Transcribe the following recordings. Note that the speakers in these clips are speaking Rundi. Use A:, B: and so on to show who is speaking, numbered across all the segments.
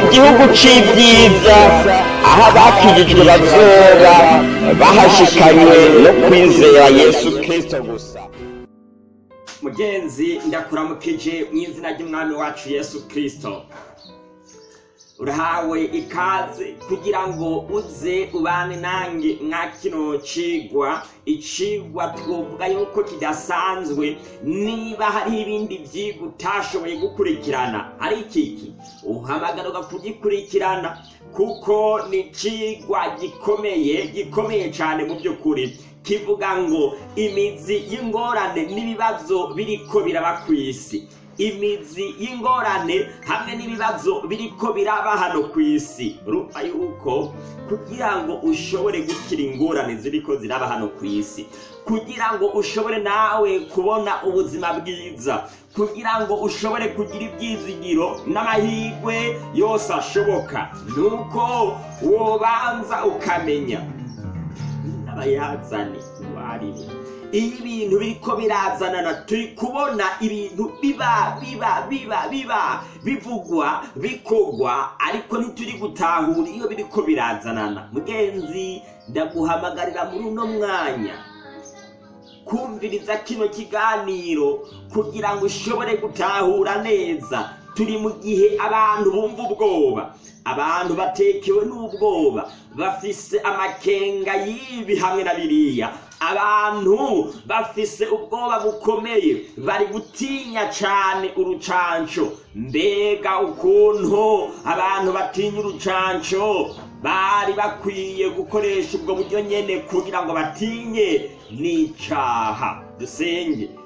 A: igihugu cy'ibyiza aho abakirijwe bazoba bahashikanywe no kwizera yesu kirisito gusa
B: mugenzi ndakuramukije mu izina ry'umwami wacu yesu kirisito urahawe ikaze kugira ngo uze ubane nanjye nka kino cigwa icigwa twovuga yuko kidasanzwe niba hari ibindi byigwa utashoboye gukurikirana ari ikiki uhamagaruka kugikurikirana kuko ni icigwa gikomeye gikomeye cyane mu by'ukuri kivuga ngo imizi y'ingorane n'ibibazo biri ko biraba ku isi imizi y'ingorane hamwe n'ibibazo biri ko biraba hano ku isi urumva yuko kugira ngo ushobore gukira ingorane ziri ko ziraba hano ku isi kugira ngo ushobore nawe kubona ubuzima bwiza kugira ngo ushobore kugira ibyizigiro n'amahirwe yose ashoboka ni uko wobanza ukamenya n'abayazane uwo ari we iyo ibintu biri ko birazanana turi kubona ibintu biba biba biba biba bivugwa bikogwa ariko ntituri gutahura iyo biri ko birazanana mugenzi ndaguhamagarira muri uno mwanya kumviriza kino kiganiro kugira ngo ushobore gutahura neza turi mu gihe abantu bumva ubwoba abantu batekewe n'ubwoba bafise amakenga y'ibi hamwe na biriya abantu bafise ubwoba bukomeye bari gutinya cyane urucanco mbega ukuntu abantu batinya urucanco bari bakwiye gukoresha ubwo buryo nyine kugira ngo batinye n'icaha dusenge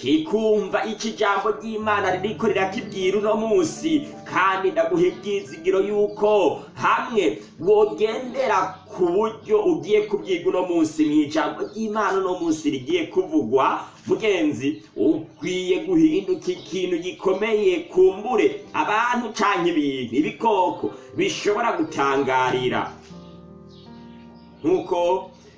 B: kikumva iki jambo ry'imana ririko rirakibwira uno munsi kandi ndaguha ibyizigiro yuko hamwe wogendera ku buryo ugiye kubyiga uno munsi mu ijambo ry'imana uno munsi rigiye kuvugwa mugenzi ukwiye guhinduka ikintu gikomeye kumbure abantu cyangwa ibintu ibikoko bishobora gutangarira nk'uko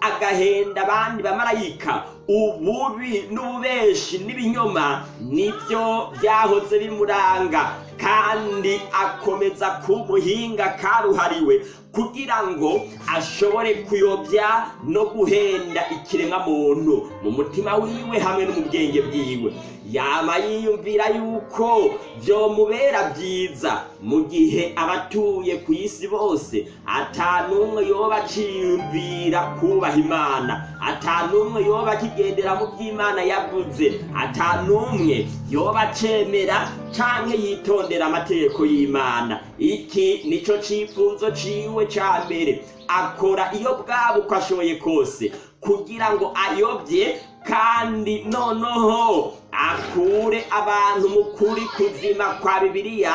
B: agahenda abandi bamarayika ububi n'ububeshi n'ibinyoma nibyo byahoze bimuranga kandi akomeza ku karuhariwe kugira ngo ashobore kuyobya no guhenda ikiremwamuntu mu mutima wiwe hamwe no mu bwenge bwiwe yaba yiyumvira yuko byomubera byiza mu gihe abatuye ku isi bose atanumwe yoba aciyumvira kubaha imana atanumwe yoba akigendera mu by'imana yavuze atanumwe yoba acemera cyangwa yitonda atondera amategeko y'imana iki nicyo cyifuzo ciwe cya mbere akora iyo bwaba uko ashoboye kose kugira ngo ayobye kandi noneho akure abantu mu kuri kuzima kwa bibiliya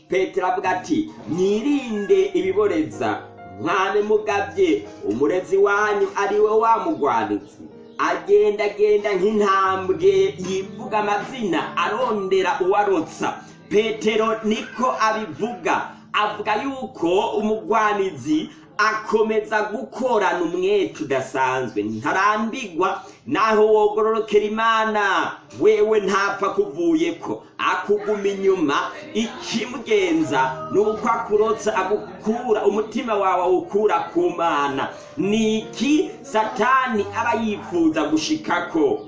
B: petero avuga ati mwirinde ibiboreza mwame mugabye umurezi wanyu ari we wamugwanitse agendagenda nk'intambwe yivuga amazina arondera uwarotsa petero niko abivuga avuga yuko umugwanizi akomeza gukorana umwete udasanzwe ntarambigwa naho wogororokera imana wewe ntapfa kuvuye ko akuguma inyuma ikimugenza ni uko akurotsa agukura umutima wawe awukura ku mana ni iki satani aba yifuza gushikako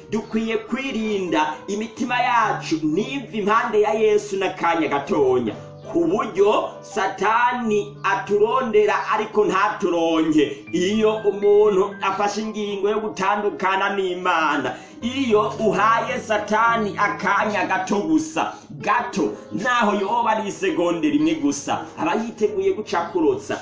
B: dukwiye kwirinda imitima yacu n'ivi impande ya yesu n'akanya gatonya ku buryo satani aturondera ariko ntaturonge iyo umuntu afashe ingingo yo gutandukana n'imana iyo uhaye satani akanya gato gusa gato naho yoba ari isegonde rimwe gusa aba yiteguye gucakurutsa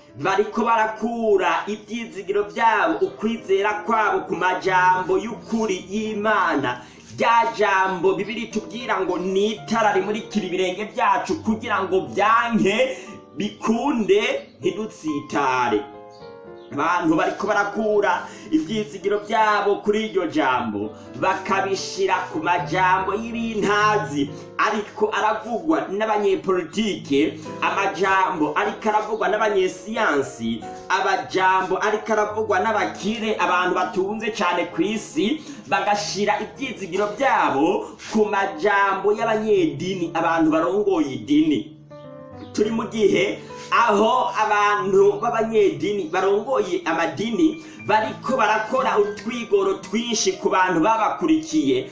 B: bariko barakura ibyizigiro byabo ukwizera kwabo ku majambo y'ukuri y'imana rya jambo bibiri tubwira ngo ni itara rimurikira ibirenge byacu kugira ngo byanke bikunde ntidutsitare abantu bariko barakura ibyizigiro byabo kuri iryo jambo bakabishira ku majambo y'ibintazi ariko aravugwa n'abanyepolitike amajambo ariko aravugwa n'abanyesiyansi abajambo ariko aravugwa n'abakire abantu batunze cyane ku isi bagashira ibyizigiro byabo ku majambo y'abanyedini abantu barongoye idini turi mu gihe aho abantu b'abanyedini barongoye amadini bariko barakora utwigoro twinshi ku bantu babakurikiye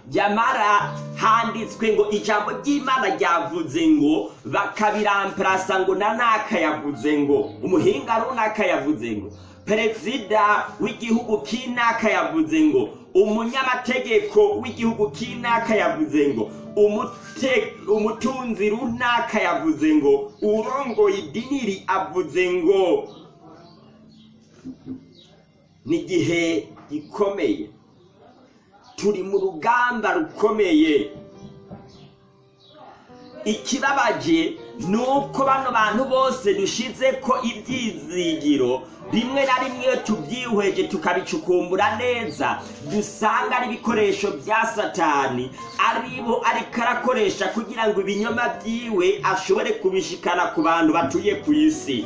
B: nyamara handitswe ngo ijambo ry'imana ryavuze ngo bakabiramparasa ngo na yavuze ngo umuhinga runaka yavuze ngo perezida w'igihugu k'inaka yavuze ngo umunyamategeko w'igihugu k'inaka yavuze ngo umutunzi runaka yavuze ngo urongoye idiniri avuze ngo ni igihe gikomeye turi mu rugamba rukomeye ikirabage ni uko bano bantu bose dushize ko ibyizigiro bimwe na rimwe tubyihweje tukabicukumbura neza dusanga ari ibikoresho bya satani aribo ariko arakoresha kugira ngo ibinyoma byiwe ashobore kubishikana ku bantu batuye ku isi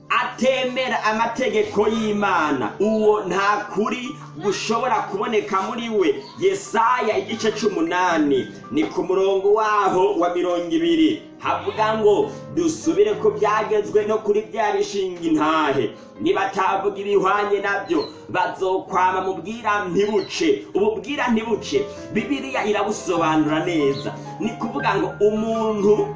B: atemera amategeko y'imana uwo nta kuri gushobora kuboneka muri we yesaya igice cy'umunani ni ku murongo waho wa mirongo ibiri havuga ngo dusubire ko byagezwe no kuri bya bishinga intahe nibatavuga ibihwanye nabyo bazokwama mu bwira ntibuce ubu bwira ntibuce Bibiliya irabusobanura neza ni kuvuga ngo umuntu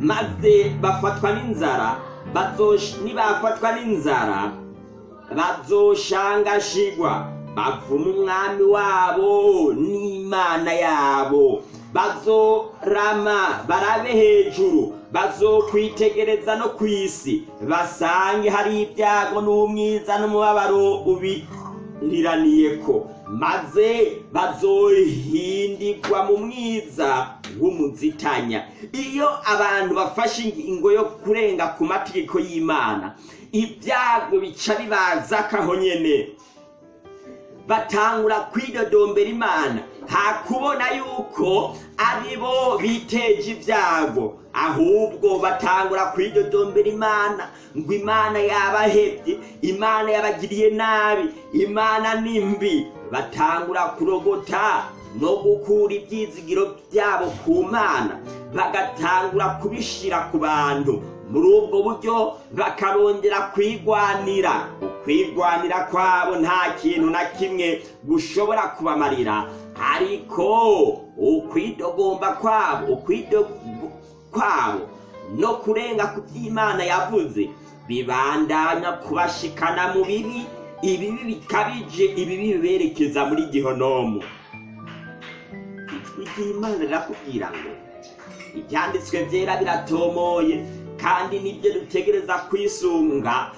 B: maze bafatwa n'inzara bazoca ntibafatwa n'inzara bazoshangashigwa bavume umwami wabo n'imana yabo bazorama barabe hejuru bazokwitegereza no ku isi basange hari ibyago n'umwiza n'umubabaro ubiriraniye ko maze bazohindirwa mu mwiza nk'umudzitanya iyo abantu bafashe ingingo yo kurenga ku mategeko y'imana ibyago bica bibaza akahonyene batangura kwidodombera imana hakubona yuko ari bo biteje ibyago ahubwo batangura kwidodombera imana ngo imana yabahebye imana yabagiriye nabi imana ni mbi batangura kurogota no gukura ibyizigiro byabo ku mana bagatangura kubishyira ku bantu muri ubwo buryo bakarongera kwigwanira kwigwanira kwabo nta kintu na kimwe gushobora kubamarira ariko ukwidogomba kwabo kwabo no kurenga ku by'imana yavuze bibandanya kubashikana mu bibi ibibi bikabije ibibi biberekeza muri gihonomu igihe rirakubwira ngo ibyanditswe byera biratomoye kandi nibyo dutegereza kwisunga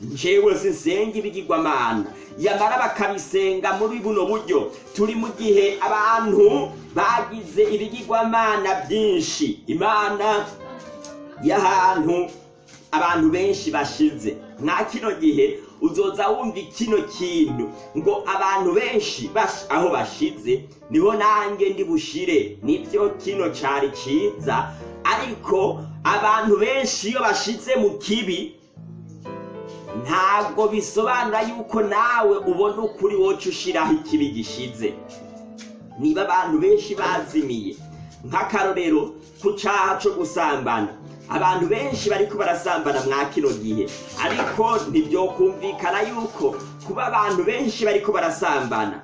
B: njyewe zisenga ibigirwamana yamara bakabisenga muri buno buryo turi mu gihe abantu bagize ibigirwamana byinshi imana y'ahantu abantu benshi bashize nka kino gihe uzoza wumva kino kintu ngo abantu benshi aho bashize niho nanjye ndi bushire nibyo kino cyari cyiza ariko abantu benshi iyo bashize mu kibi ntabwo bisobanura yuko nawe ubona ukuri wocu ushyiraho ikibi gishize niba abantu benshi bazimiye nk'akarorero ku cyaha cyo gusambana abantu benshi bariko barasambana mwa kino gihe ariko kumvikana yuko kuba abantu benshi bariko barasambana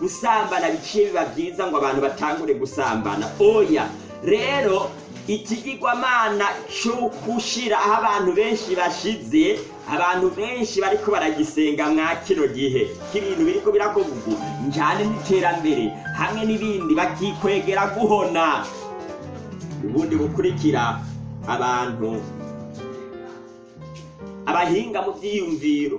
B: gusambana biciye biba byiza ngo abantu batangure gusambana oya rero ikigirwamana cyo gushyira aho abantu benshi bashize abantu benshi bariko baragisenga mwa kino gihe k'ibintu biriko birakovuga njyane n'iterambere hamwe n'ibindi bakikwegera guhona ubundi bukurikira abantu abahinga mu byiyumviro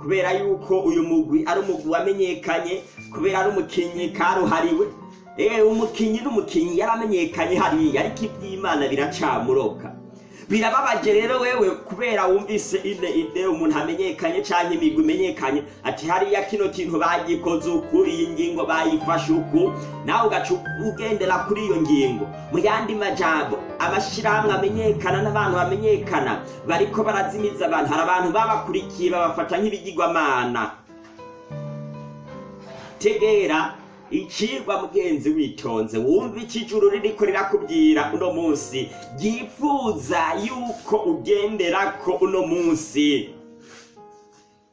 B: kubera yuko uyu mugwi ari umugwi wamenyekanye kubera ari umukinnyi karuhariwe eee eh, umukinnyi n'umukinnyi yaramenyekanye hariya ariko iby'imana biracamuroka birababaje rero wewe kubera wumvise ide ide umuntu amenyekanye cyangwa imigwi imenyekanye ati hariya kino kintu bagikoze uku iyi ngingo bayifashe uku nawe ugaca ugendera kuri iyo ngingo mu yandi majambo abashyirahamwe amenyekana n'abantu bamenyekana bariko barazimiza abantu hari abantu babakurikiye babafata nk'ibigirwamana tegera ikigwa mugenzi witonze wumva ikijuru riri kubirakubwira uno munsi yifuza yuko ugendera ko uno munsi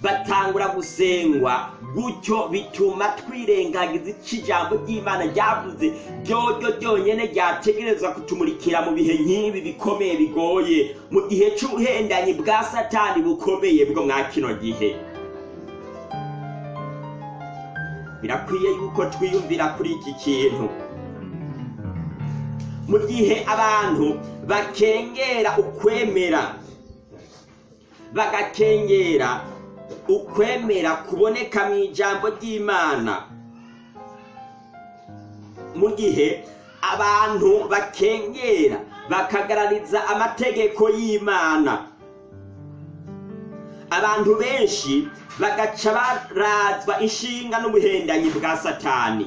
B: batangura gusengwa gutyo bituma twirengagiza iki ijambo ry'imana ryavuze ryoryo ryonyine ryategerezwa kutumurikira mu bihe nk'ibi bikomeye bigoye mu gihe cy'ubuhendanyi bwa satani bukomeye bwo mwa kino gihe birakwiye yuko twiyumvira kuri iki kintu mu gihe abantu bakengera ukwemera bagakengera ukwemera kuboneka mu ijambo ry'imana mu gihe abantu bakengera bakagarariza amategeko y'imana abantu benshi bagaca barazwa inshinga n'ubuhendanyi bwa satani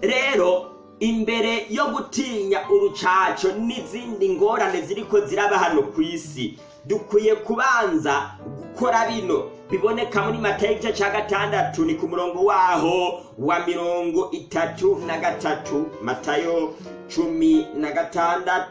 B: rero imbere yo gutinya urucaco n'izindi ngorane ziri ko ziraba hano ku isi dukwiye kubanza gukora bino biboneka muri matayo igice cya gatandatu ni ku murongo waho wa mirongo itatu na gatatu matayo cumi na gatandatu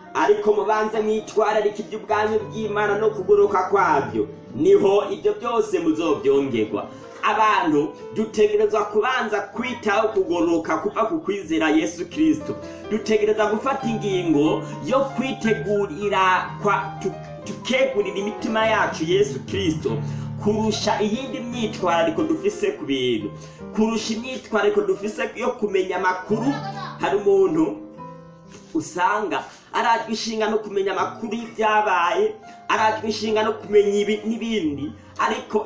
B: ariko mubanze mwitwararike iby'ubwami bw'imana no kuguruka kwabyo niho ibyo byose muzobyongerwa abantu dutegerezwa kubanza kwitaho kugoroka kuva ku kwizera yesu kirisito dutegereza gufata ingingo yo kwitegurira tukegurira imitima yacu yesu kirisito kurusha iyindi myitwarariko dufise ku bintu kurusha imyitwarariko dufise yo kumenya amakuru hari umuntu usanga arajwe ishinga no kumenya amakuru y'ibyabaye arajwe ishinga no kumenya n'ibindi ariko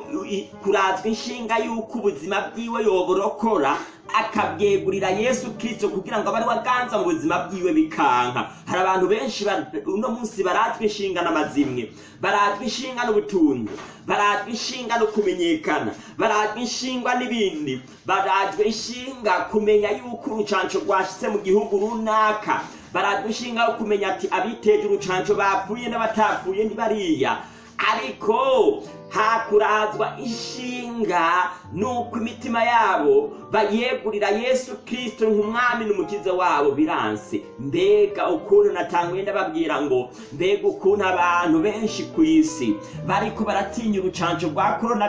B: kurazwa inshinga y'uko ubuzima bwiwe yoborokora akabwegurira yesu kirisito kugira ngo abe waganza mu buzima bwiwe bikanka hari abantu benshi uno munsi baratwa inshinga n'amazimwe baratwa ishinga n'ubutunzi baratwa ishinga no kumenyekana baratwa inshinga n'ibindi baratwa ishinga kumenya yuko urucanco rwashyize mu gihugu runaka baragushinga ukumenya ati abiteje urucanco bapfuye n'abatapfuye ntibariya ariko hakurazwa ishinga nuko imitima yabo bayegurira yesu Kristo nk'umwami n'umukiza wabo biranse mbega ukuntu natanguye ndababwira ngo mbega ukuntu abantu benshi ku isi bariko baratinya urucanco rwa korona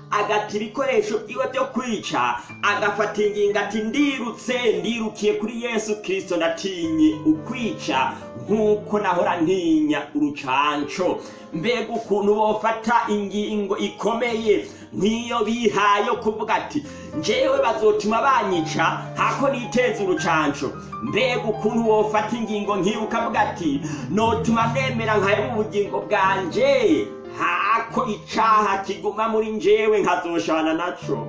B: agata ibikoresho byiwe byo kwica agafata ingingo ati ndirutse ndirukiye kuri yesu kirisito natinye ukwica nk'uko nahora ntinya urucanco mbega ukuntu bofata ingingo ikomeye nk'iyo bihaye kuvuga ati njyewe bazotuma banyica hako niteze urucanco mbega ukuntu wofata ingingo nk'iyo ukavuga ati notuma nemera nkayo ubugingo bwanjye Ako icaha kiguma muri njyewe nkazoshana naco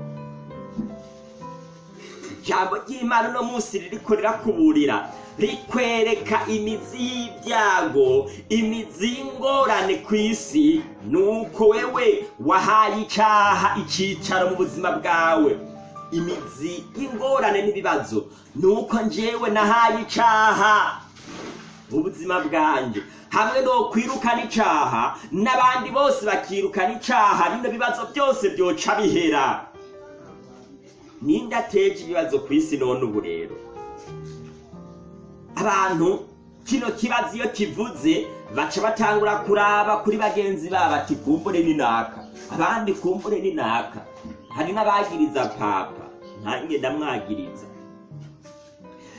B: ijambo ry'imana uno munsi ririko rirakuburira rikwereka imizi y'ibyago imizi y'ingorane ku isi nuko wewe wahaye icaha icyicaro mu buzima bwawe imizi y'ingorane n'ibibazo nuko njyewe nahaye icaha mu buzima bwanjye hamwe no kwirukana icaha n'abandi bose bakirukana icaha bino bibazo byose byoca bihera ninde ateje ibibazo ku isi none ubu rero abantu kino kibazo iyo kivuze baca batangura kuraba kuri bagenzi babo ati kumbure ni naka abandi kumbure ni naka hari n'abagiriza papa ntange ndamwagiriza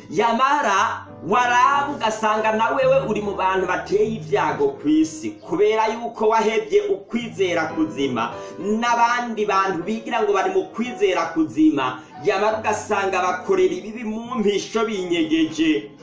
B: yamara waraba ugasanga na wewe uri mu bantu bateye ibyago ku isi kubera yuko wahebye ukwizera kuzima n'abandi bantu bigira ngo bari mu kwizera kuzima yamara ugasanga bakorera ibibi mu mpisho binyegeje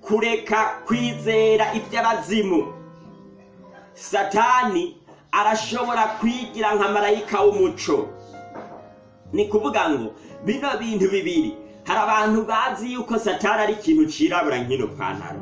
B: kureka kwizera iby'abazimu satani arashobora kwigira nka marayika w'umuco ni kuvuga ngo bino bintu bibiri hari abantu bazi yuko satani ari ikintu cyirabura nk'ino pantaro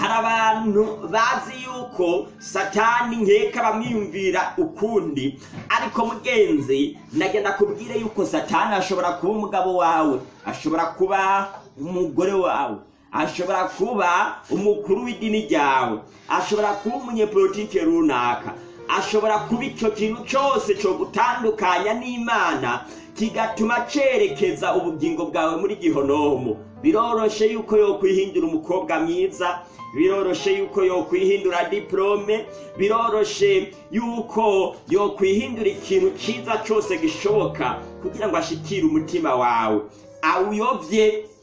B: hari abantu bazi yuko satani nkeka bamwiyumvira ukundi ariko mugenzi nagenda kubwire yuko satani ashobora kuba umugabo wawe ashobora kuba umugore wawe ashobora kuba umukuru w'idini ryawe ashobora kuba umunyepolitike runaka ashobora kuba icyo kintu cyose cyo gutandukanya n'imana kigatuma cerekeza ubugingo bwawe muri gihonomu biroroshe yuko yokwihindura umukobwa mwiza biroroshe yuko yokwihindura diporome biroroshe yuko yokwihindura ikintu cyiza cyose gishoboka kugira ngo ashikire umutima wawe awuyobye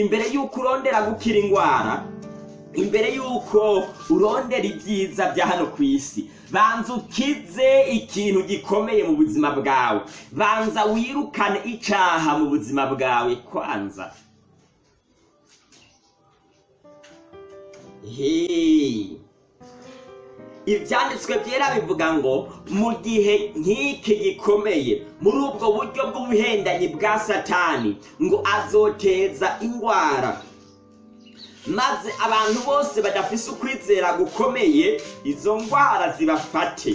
B: imbere yuko urondera gukira indwara imbere y'uko urondera ibyiza bya hano ku isi banza ukize ikintu gikomeye mu buzima bwawe banza wirukane icyaha mu buzima bwawe kwanza heee ibyanditswe byera bivuga ngo mu gihe nk'iki gikomeye muri ubwo buryo bw'ubuhendanyi bwa satani ngo azoteza indwara maze abantu bose badafise ukwizera gukomeye izo ndwara zibafate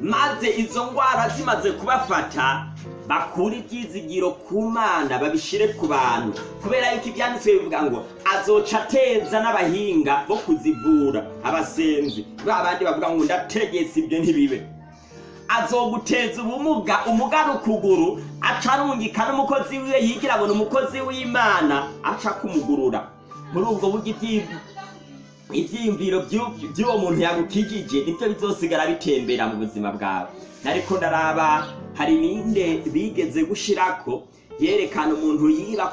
B: maze izo ndwara zimaze kubafata bakure ibyizigiro ku mana babishyire ku bantu kubera yuko ibyanditswe bivuga ngo azoca atenza n'abahinga bo kuzivura abasenzi bandi bavuga ngo ndategetse ibyo ntibibe azoguteza ubumuga umugana ukuguru acarungika n'umukozi wiwe yigira abona umukozi w'imana aca kumugurura muri ubwo buryo ibyiyumviro by'uwo muntu yagukijije nibyo bizosigara bitembera mu buzima bwawe ariko ndaraba hari ninde bigeze gushyirako yerekana umuntu yiba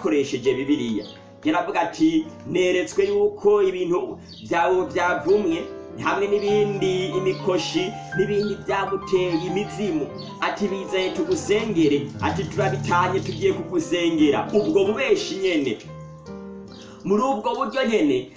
B: Bibiliya. yaravuga ati neretswe yuko ibintu byawe byavumwe hamwe n'ibindi imikoshi n'ibindi byaguteye imizimu ati bizanye tugusengere ati turabitanye tugiye kugusengera ubwo bubeshi nyene muri ubwo buryo nyene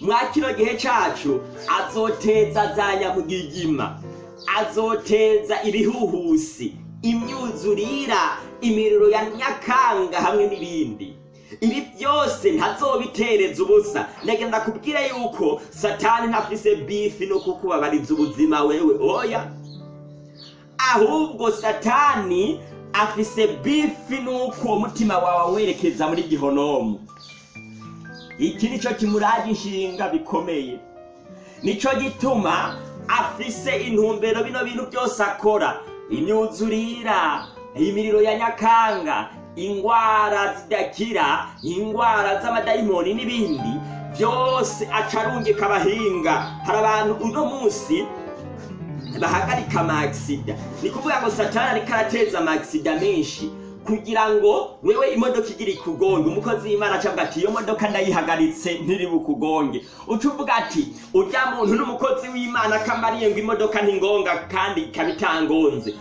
B: mwa kino gihe cyacu azoteza za nyamugigima azoteza ibihuhusi imyuzurira imiriro ya nyakanga hamwe n'ibindi ibi byose ntazobitereza ubusa ndagenda kubwira yuko satani ntafise bifi no kukubabariza ubuzima wewe oya ahubwo satani afise bifi nuko umutima wawe werekeza muri gihonomu iki nicyo kimuraje inshinga bikomeye nicyo gituma afise intumbero bino bintu byose akora imyuzurira imiriro ya nyakanga indwara zidakira indwara z'amadayimoni n'ibindi byose acarungika abahinga hari abantu uno munsi bahagarika amasida ni kuvuga ngo satana ariko arateza amasida menshi kugira ngo wewe imodoka igira ikugonge umukozi w'imana acavuga ati iyo modoka ndayihagaritse ntiribukugonge uca uvuga ati urya muntu n'umukozi w'imana akamariye ngo imodoka ntingonga kandi ikaba itangonze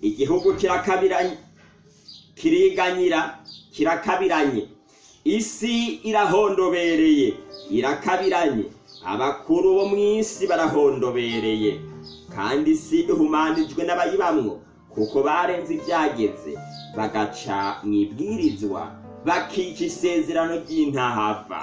B: igihugu kirakabiranye kiriganyira kirakabiranye isi irahondobereye irakabiranye abakuru bo mu isi barahondobereye kandi isi ihumanijwe n'abayibamwo kuko barenze ibyageze bagaca mu ibwirizwa bakica isezerano ry'intahava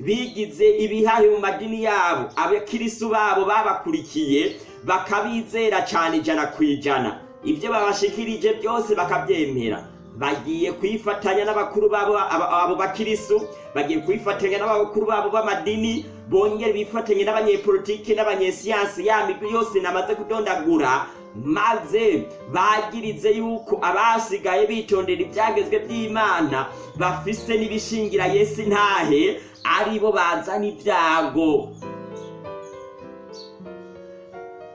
B: bigize ibihahe mu madini yabo abakirisu babo babakurikiye bakabizera cyane ijana ku ijana ibyo babashikirije byose bakabyemera bagiye kuyifatanya n'abakuru babo abo bakirisu bagiye kuyifatanya n'abakuru babo b'amadini bongere bifatanye n'abanyepolitiki n'abanyesiyansi ya migwi yose namaze kudondagura maze bagirize yuko abasigaye bitondera ibyagezwe by'imana bafise n'ibishingira yesi ntahe aribo bazana ibyago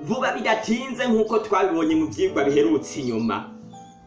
B: vuba bidatinze nk'uko twabibonye mu byigwa biherutse inyuma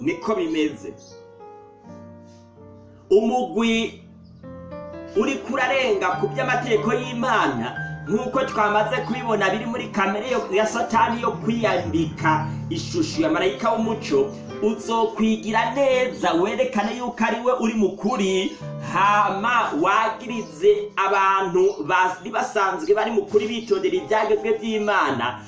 B: niko bimeze umugwi uri kurarenga ku by'amategeko y'imana nk'uko twamaze kubibona biri muri kamere ya satani yo kwiyambika ishusho ya marayika w'umuco uzokwigira neza werekane yuko ari we uri mukuri hama wagirize abantu bari basanzwe bari mukuri bitondera ibyagezwe by'imana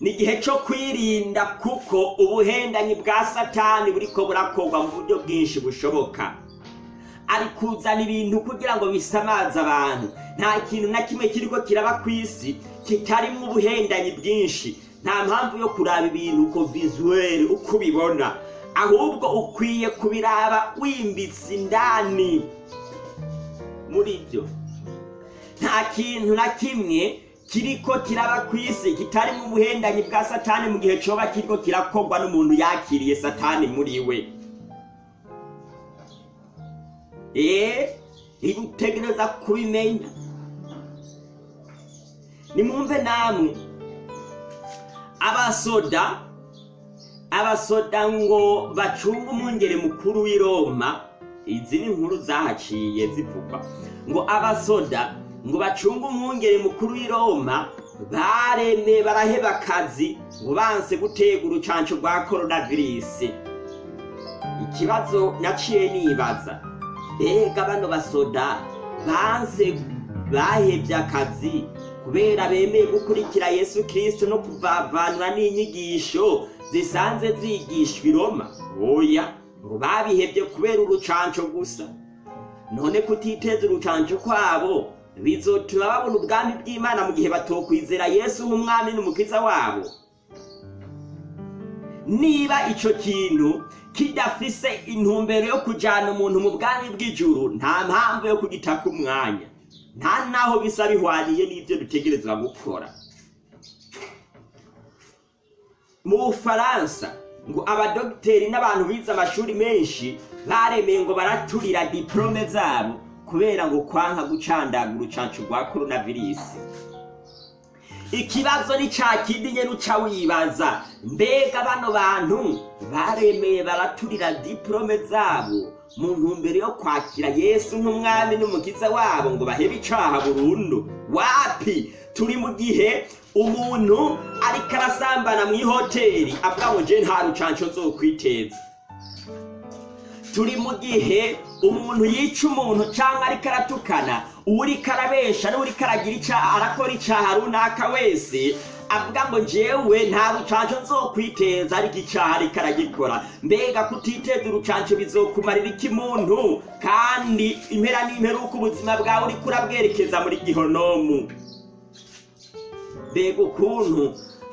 B: ni igihe cyo kwirinda kuko ubuhendanyi bwa satani buri ko burakorwa mu buryo bwinshi bushoboka ari kuzana ibintu kugira ngo bisamaze abantu nta kintu na kimwe kiri ko kiraba ku isi kitarimo ubuhendanyi bwinshi nta mpamvu yo kuraba ibintu uko vizuweri uko ubibona ahubwo ukwiye kubiraba wimbitse indani muri byo nta kintu na kimwe kiriko kiraba ku isi kitarimo ubuhendanyi bwa satani mu gihe cyoba kiriko kirakorwa n'umuntu yakiriye satani muri we eee eh, ntibutegereza kubimenya nimwumve namwe abasoda abasoda ngo bacunge umwungere mukuru w'i roma izi ni inkuru zahaciye zivugwa ngo abasoda ngo bacunge umwungere mukuru w'i roma baremye baraheba akazi ngo banse gutega urucanco rwa korona virusi ikibazo naciye nibaza mbega bano basoda banse bahebye akazi kubera bemeye gukurikira yesu Kristo no kuvavanura n'inyigisho zisanze zigishwa i roma oya ngo babihebye kubera urucanco gusa none kutiteza urucanco kwabo bizotuma babona ubwami bw'imana mu gihe batokwizera yesu nk'umwami n'umukiza wabo niba icyo kintu kidafise intumbero yo kujyana umuntu mu bwami bw'ijuru nta mpamvu yo kugitaka umwanya nta n'aho bisa bihwaniye n'ibyo dutegereza gukora mu bufaransa ngo abadogiteri n'abantu bize amashuri menshi baremeye ngo baraturira diporome zabo kubera ngo kwanka gucandaga urucancu rwa korona virusi ikibazo ni cya kindi nyine uca wibaza mbega bano bantu baremeye baraturira diporome zabo mu ntumbero yo kwakira yesu nk'umwami n'umukiza wabo ngo bahebe icaha burundu wapi turi mu gihe umuntu ariko arasambana mu ihoteli avuga ngo nje nta rucanco nzokwiteza turi mu gihe umuntu yica umuntu cyangwa ariko aratukana uwo ariko arabesha n'uwo ariko aragira icyaha arakora icyaha runaka wese avuga ngo njyewe nta rucanco nzokwiteza ariko icari karagikora mbega kutiteza urucanco bizokumarira iki muntu kandi impera uko ubuzima bwawe uriko urabwerekeza muri gihonomu mbega ukuntu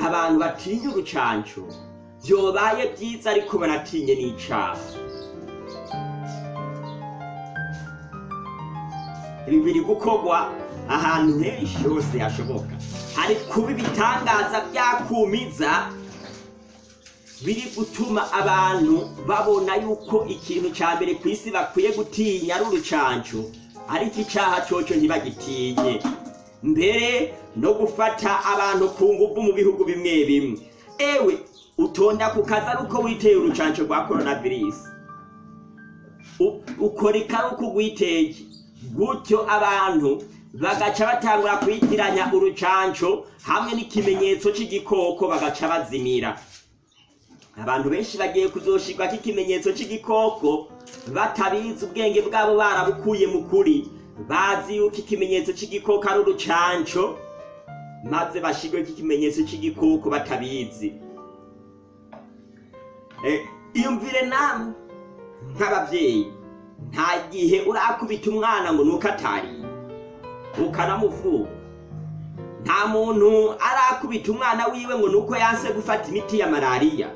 B: abantu batinya urucanco byobaye byiza ariko baratinye n'icaha ibi biri gukorwa ahantu henshi hose hashoboka hari kuba ibitangaza byakumiza biri gutuma abantu babona yuko ikintu cya mbere ku isi bakwiye gutinya ari urucancu ariko icyaha cyoco ntibagitinye mbere no gufata abantu ku ngufu mu bihugu bimwe bimwe ewe utonda ku kazi ari uko witeye urucanco rwa korona virusi ukora ikaruku rwitege gutyo abantu bagaca batangura kuyitiranya urucanco hamwe n'ikimenyetso cy'igikoko bagaca bazimira abantu benshi bagiye kuzoshirwako ikimenyetso cy'igikoko batabizi ubwenge bwabo barabukuye mu kuri bazi yuko ikimenyetso cy'igikoko ari urucanco maze bashyirweko k’ikimenyetso cy'igikoko batabizi e, iyumvire namwe nk'ababyeyi nta gihe urakubita umwana ngo nuko atariye ukanamuvura nta muntu arakubita umwana wiwe ngo ni uko yanse gufata imiti ya malariya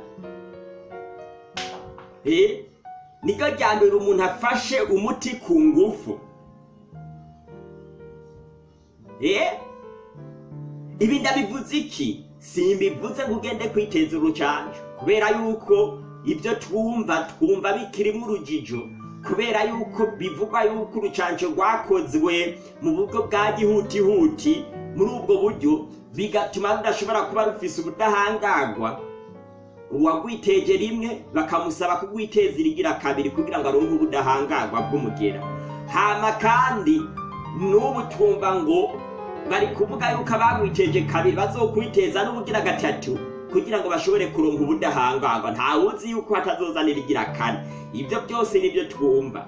B: niryo rya mbere umuntu afashe umuti ku ngufu ibi ndabivuze iki simbivuze ngo ugende kwiteza urucanjo kubera yuko ibyo twumva twumva bikirimo urujijo kubera yuko bivugwa yuko urucanco rwakozwe mu buryo bwa gihutihuti muri ubwo buryo bigatuma rudashobora kuba rufise ubudahangarwa uwagwiteje rimwe bakamusaba kugwiteza irigira kabiri kugira ngo aronke ubudahangarwa bw'umugera hama kandi n'ubu twumva ngo bari kuvuga yuko abagwiteje kabiri bazokwiteza n'ubugira gatatu kugira ngo bashobore kuronka ubudahangarwa ntawuzi yuko batazozanira igira kane ibyo byose nibyo twumva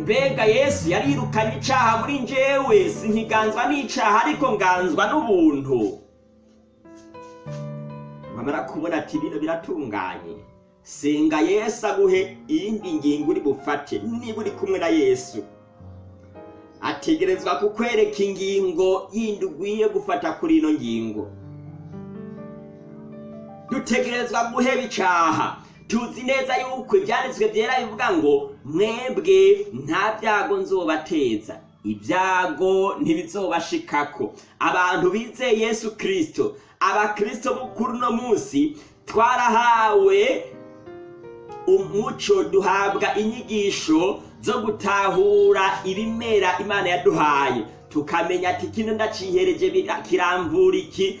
B: mbega yesu yarirukanye icyaha muri njyewe sinkiganzwa n'icyaha ariko nganzwa n'ubuntu bamara kubona ati bino biratunganye Singa yesu aguhe iyindi ngingo uri bufate niba uri kumwe na yesu ategerezwa kukwereka ingingo yindi ugwiye gufata kuri ino ngingo dutegerezwa guheba icaha tuzi neza yuko ibyanditswe byera bivuga ngo mwebwe nta byago nzobateza ibyago ntibizobashikako abantu bizeye yesu kirisito abakirisito bukuru uno munsi twarahawe umuco duhabwa inyigisho zo gutahura ibimera imana yaduhaye tukamenya ati kino ndacihereje kiramvura iki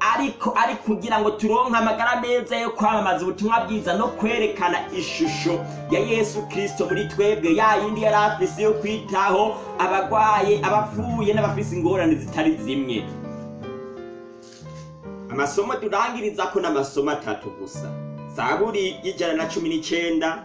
B: ariko ari kugira ngo turonke amagara meza yo kwamamaza ubutumwa bwiza no kwerekana ishusho ya yesu kirisito muri twebwe ya yindi yari afise yo kwitaho abagwaye abapfuye n'abafise ingorane zitari zimwe amasomo turangiriza ko n’amasomo atatu gusa zaburi y'ijana na cumi n'icyenda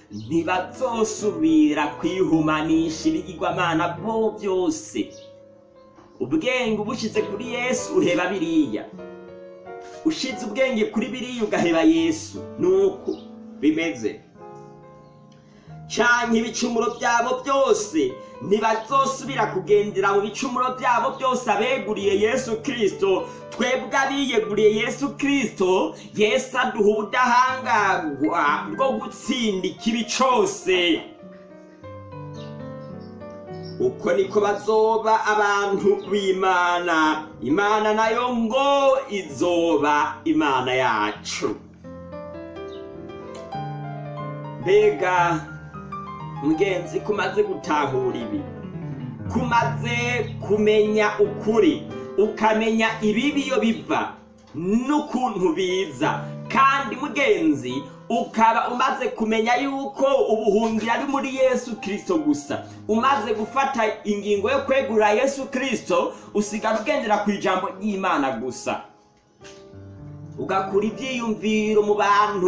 B: ntibazosubira kwihumanisha ibigirwamana bo byose ubwenge ubushyize kuri yesu uheba biriya ushize ubwenge kuri biriya ugaheba yesu nuko bimeze canke ibicumuro byabo byose ntibazosubira kugendera mu bicumuro byabo byose abeguriye yesu kirisito twebwe abiyeguriye yesu kirisito yesu aduha ubudahangarwa bwo gutsinda ikibi cyose uko niko bazoba abantu b'imana imana nayo ngo izoba imana yacu mbega ngenzi kumaze gutahura ibi kumaze kumenya ukuri ukamenya ibibi iyo biva n'ukuntu biza kandi mugenzi ukaba umaze kumenya yuko ubuhungiro ari muri yesu kirisito gusa umaze gufata ingingo yo kwegurira yesu kirisito usigara ugendera ku ijambo ry'imana gusa ugakura ibyiyumviro mu bantu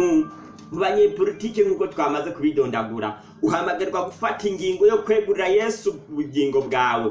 B: mu banyepolitike nk'uko twamaze kubidondagura uhamagarwa gufata ingingo yo kwegurira yesu ubugingo bwawe